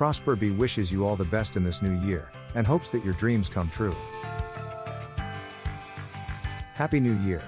Prosper B wishes you all the best in this new year, and hopes that your dreams come true. Happy New Year!